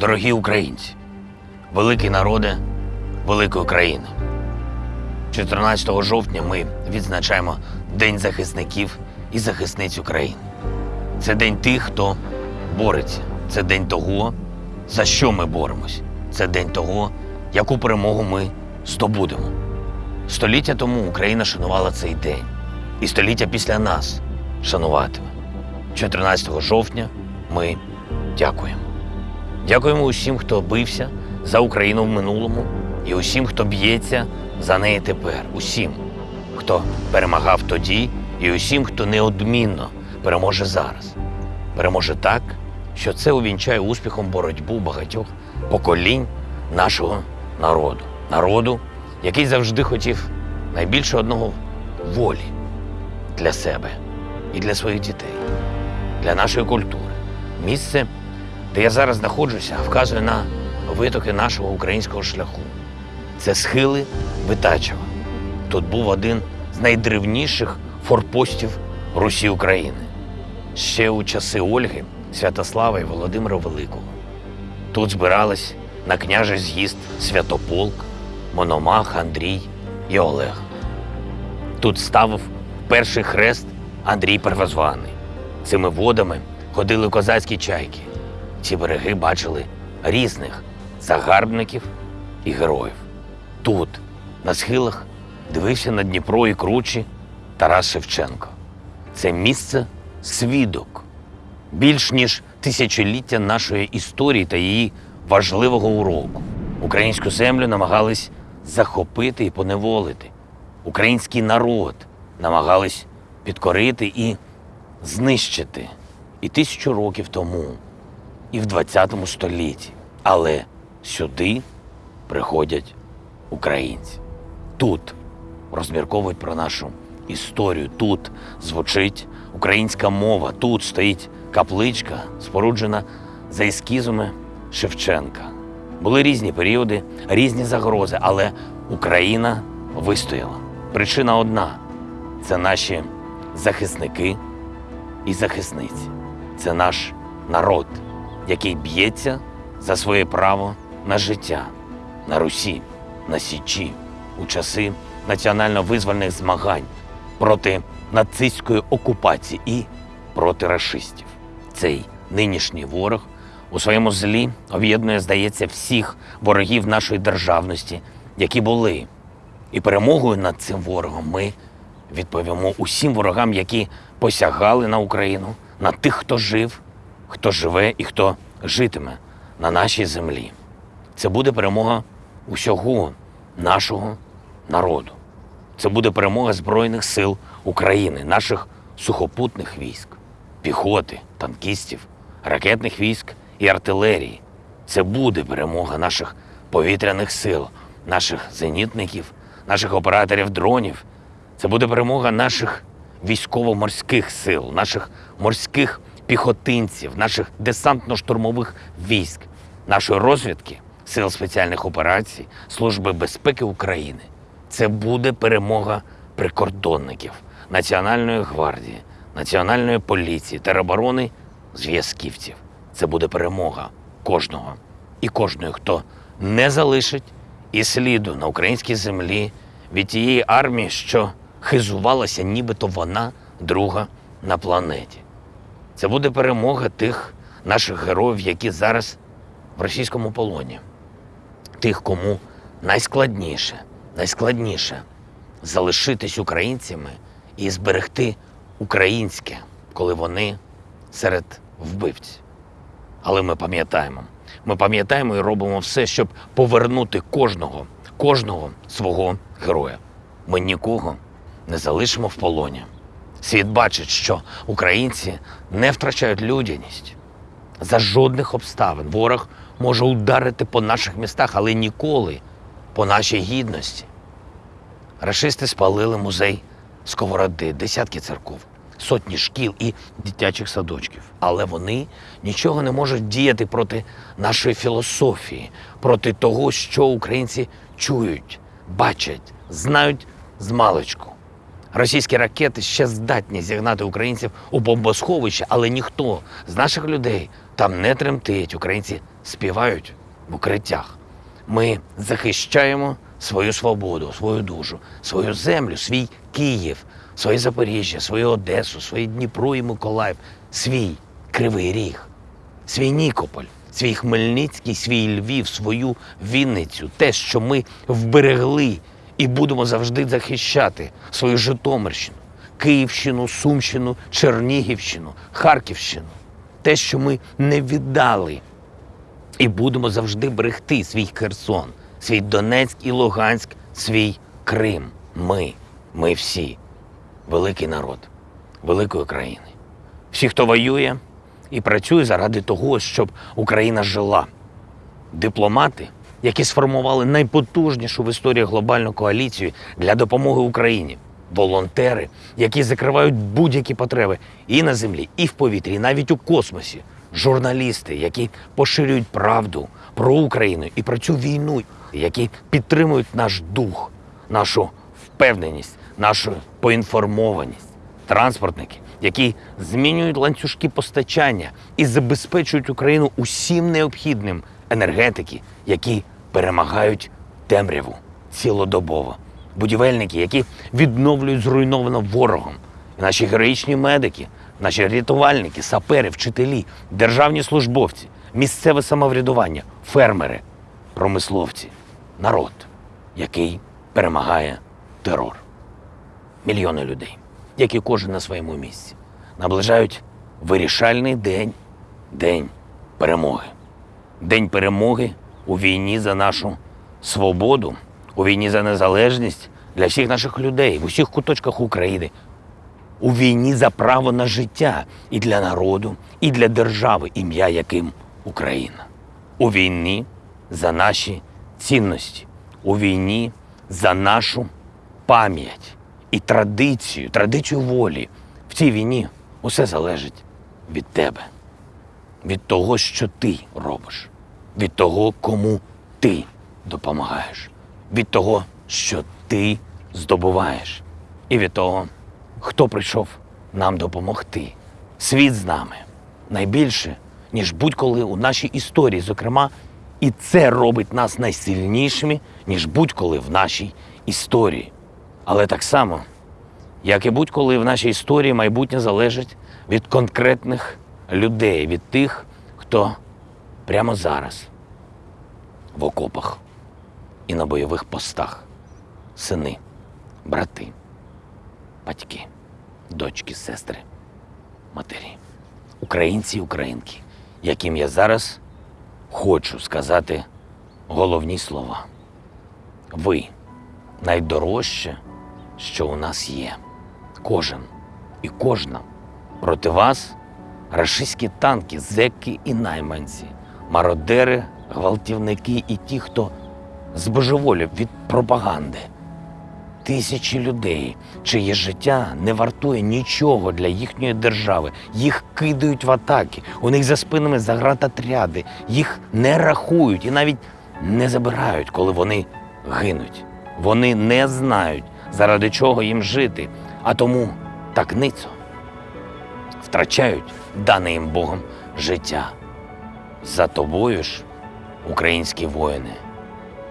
Дорогі українці, великі народи великої країни. 14 жовтня ми відзначаємо День захисників і захисниць України. Це день тих, хто бореться. Це день того, за що ми боремось. Це день того, яку перемогу ми здобудемо. Століття тому Україна шанувала цей день, і століття після нас шануватиме. 14 жовтня ми дякуємо. Дякуємо усім, хто бився за Україну в минулому, і усім, хто б'ється за неї тепер. Усім, хто перемагав тоді, і усім, хто неодмінно переможе зараз. Переможе так, що це увінчає успіхом боротьбу багатьох поколінь нашого народу. Народу, який завжди хотів найбільше одного волі для себе і для своїх дітей, для нашої культури. Місце, де я зараз знаходжуся, вказує на витоки нашого українського шляху. Це схили Витачева. Тут був один з найдревніших форпостів Русі України. Ще у часи Ольги, Святослава і Володимира Великого. Тут збирались на княжий з'їзд Святополк, Мономах, Андрій і Олег. Тут ставив перший хрест Андрій Первозваний. Цими водами ходили козацькі чайки. Ці береги бачили різних загарбників і героїв. Тут, на схилах, дивився на Дніпро і кручі Тарас Шевченко. Це місце свідок більш ніж тисячоліття нашої історії та її важливого уроку. Українську землю намагались захопити і поневолити. Український народ намагались підкорити і знищити і тисячу років тому, і в 20 столітті. Але сюди приходять українці. Тут розмірковують про нашу історію. Тут звучить українська мова. Тут стоїть капличка, споруджена за ескізами Шевченка. Були різні періоди, різні загрози, але Україна вистояла. Причина одна це наші захисники і захисниці. Це наш народ, який б'ється за своє право на життя на Русі, на Січі у часи національно-визвольних змагань проти нацистської окупації і проти рашистів. Цей нинішній ворог у своєму злі об'єднує, здається, всіх ворогів нашої державності, які були. І перемогою над цим ворогом ми відповімо усім ворогам, які посягали на Україну, на тих, хто жив, хто живе і хто житиме на нашій землі. Це буде перемога усього нашого народу. Це буде перемога Збройних сил України, наших сухопутних військ, піхоти, танкістів, ракетних військ і артилерії. Це буде перемога наших повітряних сил, наших зенітників, наших операторів дронів. Це буде перемога наших військово-морських сил, наших морських піхотинців, наших десантно-штурмових військ, нашої розвідки, сил спеціальних операцій, Служби безпеки України. Це буде перемога прикордонників, Національної гвардії, Національної поліції, тероборони, зв'язківців. Це буде перемога кожного і кожної, хто не залишить і сліду на українській землі від тієї армії, що хизувалася, нібито вона друга на планеті. Це буде перемога тих наших героїв, які зараз в російському полоні, тих, кому найскладніше, найскладніше залишитись українцями і зберегти українське, коли вони серед вбивців. Але ми пам'ятаємо. Ми пам'ятаємо і робимо все, щоб повернути кожного, кожного свого героя. Ми нікого не залишимо в полоні. Світ бачить, що українці не втрачають людяність. За жодних обставин ворог може ударити по наших містах, але ніколи по нашій гідності. Рашисти спалили музей Сковороди, десятки церков, сотні шкіл і дитячих садочків. Але вони нічого не можуть діяти проти нашої філософії, проти того, що українці чують, бачать, знають з. Російські ракети ще здатні зігнати українців у бомбосховище, але ніхто з наших людей там не тремтить. Українці співають в укриттях. Ми захищаємо свою свободу, свою душу, свою землю, свій Київ, своє Запоріжжя, свою Одесу, свої Дніпро і Миколаїв, свій Кривий Ріг, свій Нікополь, свій Хмельницький, свій Львів, свою Вінницю, те, що ми вберегли і будемо завжди захищати свою Житомирщину, Київщину, Сумщину, Чернігівщину, Харківщину, те, що ми не віддали і будемо завжди берегти свій Херсон, свій Донецьк і Луганськ, свій Крим. Ми, ми всі, великий народ, великої країни. Всі, хто воює і працює заради того, щоб Україна жила. Дипломати, які сформували найпотужнішу в історії глобальну коаліцію для допомоги Україні. Волонтери, які закривають будь-які потреби і на землі, і в повітрі, і навіть у космосі. Журналісти, які поширюють правду про Україну і про цю війну, які підтримують наш дух, нашу впевненість, нашу поінформованість. Транспортники, які змінюють ланцюжки постачання і забезпечують Україну усім необхідним енергетики, які перемагають темряву цілодобово. Будівельники, які відновлюють зруйновано ворогом. І наші героїчні медики, наші рятувальники, сапери, вчителі, державні службовці, місцеве самоврядування, фермери, промисловці, народ, який перемагає терор. Мільйони людей, які кожен на своєму місці, наближають вирішальний день, день перемоги. День перемоги у війні за нашу свободу, у війні за незалежність для всіх наших людей в усіх куточках України, у війні за право на життя і для народу, і для держави, ім'я яким Україна. У війні за наші цінності, у війні за нашу пам'ять і традицію, традицію волі. В цій війні усе залежить від тебе, від того, що ти робиш, від того, кому ти допомагаєш, від того, що ти здобуваєш, і від того, хто прийшов нам допомогти. Світ з нами найбільше, ніж будь-коли у нашій історії, зокрема, і це робить нас найсильнішими, ніж будь-коли в нашій історії. Але так само, як і будь-коли в нашій історії майбутнє залежить від конкретних людей, від тих, хто прямо зараз. В окопах. І на бойових постах, сини, брати, батьки, дочки, сестри, матері, українці і українки, яким я зараз хочу сказати головні слова. Ви найдорожче, що у нас є. Кожен і кожна. Проти вас рашистські танки, зеки і найманці, мародери, гвалтівники і ті, хто збожеволів від пропаганди. Тисячі людей, чиє життя не вартує нічого для їхньої держави. Їх кидають в атаки, у них за спинами загратотряди, їх не рахують і навіть не забирають, коли вони гинуть. Вони не знають, заради чого їм жити, а тому так ницо втрачають дане їм Богом життя. За тобою ж, українські воїни,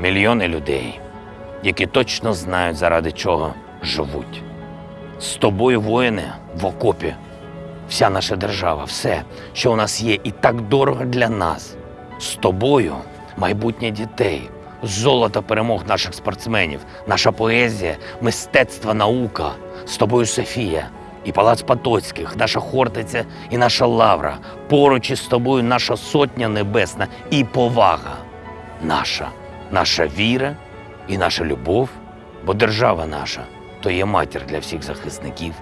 мільйони людей, які точно знають, заради чого живуть. З тобою, воїни, в окопі, вся наша держава, все, що у нас є, і так дорого для нас. З тобою майбутнє дітей, золото перемог наших спортсменів, наша поезія, мистецтво, наука. З тобою Софія і Палац Потоцьких, наша Хортиця і наша Лавра. Поруч із тобою наша сотня небесна і повага наша, наша віра і наша любов, бо держава наша то є матір для всіх захисників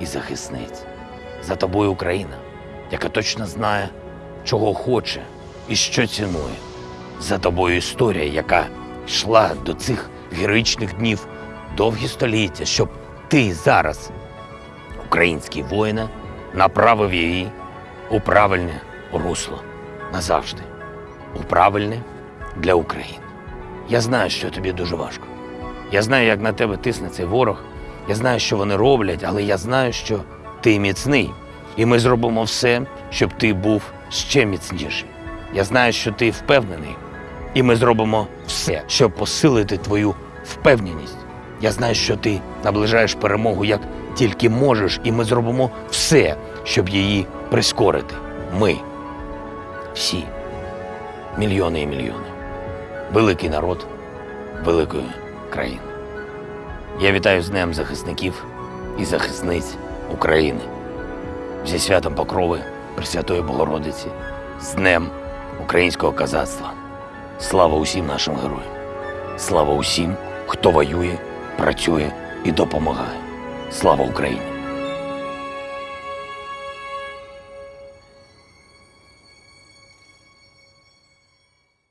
і захисниць. За тобою Україна, яка точно знає, чого хоче і що цінує. За тобою історія, яка йшла до цих героїчних днів довгі століття, щоб ти зараз, український воїне, направив її у правильне русло назавжди, у правильне для України. Я знаю, що тобі дуже важко. Я знаю, як на тебе тисне цей ворог, Я знаю, що вони роблять, але я знаю, що ти міцний. І ми зробимо все, щоб ти був ще міцніший. Я знаю, що ти впевнений, і ми зробимо все, щоб посилити твою впевненість. Я знаю, що ти наближаєш перемогу як тільки можеш, і ми зробимо все, щоб її прискорити. Ми всі, мільйони і мільйони. Великий народ великої країни. Я вітаю з Днем захисників і захисниць України. Зі святом Покрови Пресвятої Богородиці, з Днем українського казацтва. Слава усім нашим героям! Слава усім, хто воює, працює і допомагає. Слава Україні!